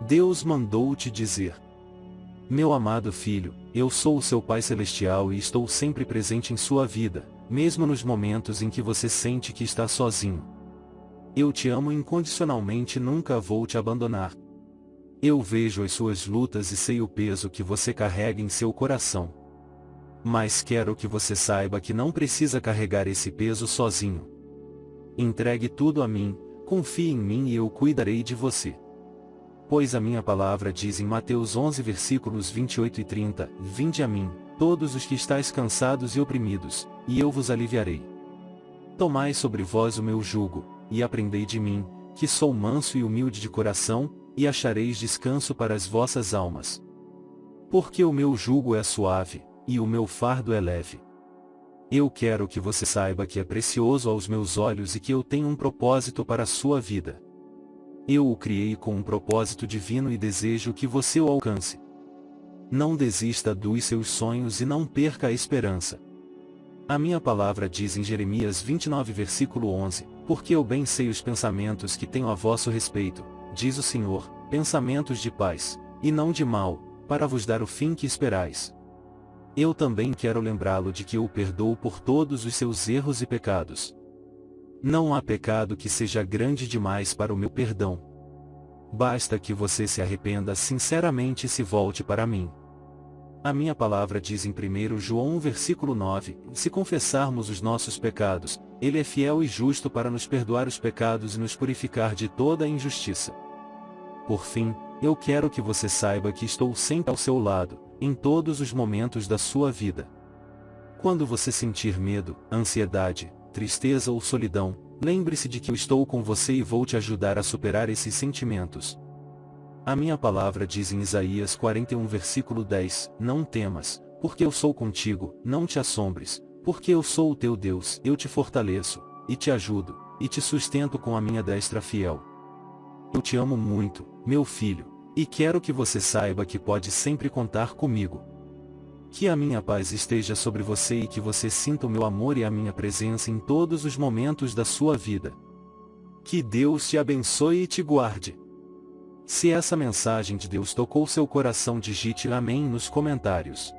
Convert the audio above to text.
Deus mandou te dizer. Meu amado filho, eu sou o seu Pai Celestial e estou sempre presente em sua vida, mesmo nos momentos em que você sente que está sozinho. Eu te amo incondicionalmente e nunca vou te abandonar. Eu vejo as suas lutas e sei o peso que você carrega em seu coração. Mas quero que você saiba que não precisa carregar esse peso sozinho. Entregue tudo a mim, confie em mim e eu cuidarei de você. Pois a minha palavra diz em Mateus 11 versículos 28 e 30, Vinde a mim, todos os que estáis cansados e oprimidos, e eu vos aliviarei. Tomai sobre vós o meu jugo, e aprendei de mim, que sou manso e humilde de coração, e achareis descanso para as vossas almas. Porque o meu jugo é suave, e o meu fardo é leve. Eu quero que você saiba que é precioso aos meus olhos e que eu tenho um propósito para a sua vida. Eu o criei com um propósito divino e desejo que você o alcance. Não desista dos seus sonhos e não perca a esperança. A minha palavra diz em Jeremias 29 versículo 11, Porque eu bem sei os pensamentos que tenho a vosso respeito, diz o Senhor, pensamentos de paz, e não de mal, para vos dar o fim que esperais. Eu também quero lembrá-lo de que eu o perdoo por todos os seus erros e pecados. Não há pecado que seja grande demais para o meu perdão. Basta que você se arrependa sinceramente e se volte para mim. A minha palavra diz em 1 João 1 versículo 9, se confessarmos os nossos pecados, Ele é fiel e justo para nos perdoar os pecados e nos purificar de toda a injustiça. Por fim, eu quero que você saiba que estou sempre ao seu lado, em todos os momentos da sua vida. Quando você sentir medo, ansiedade, tristeza ou solidão, lembre-se de que eu estou com você e vou te ajudar a superar esses sentimentos. A minha palavra diz em Isaías 41 versículo 10, Não temas, porque eu sou contigo, não te assombres, porque eu sou o teu Deus, eu te fortaleço, e te ajudo, e te sustento com a minha destra fiel. Eu te amo muito, meu filho, e quero que você saiba que pode sempre contar comigo. Que a minha paz esteja sobre você e que você sinta o meu amor e a minha presença em todos os momentos da sua vida. Que Deus te abençoe e te guarde. Se essa mensagem de Deus tocou seu coração digite Amém nos comentários.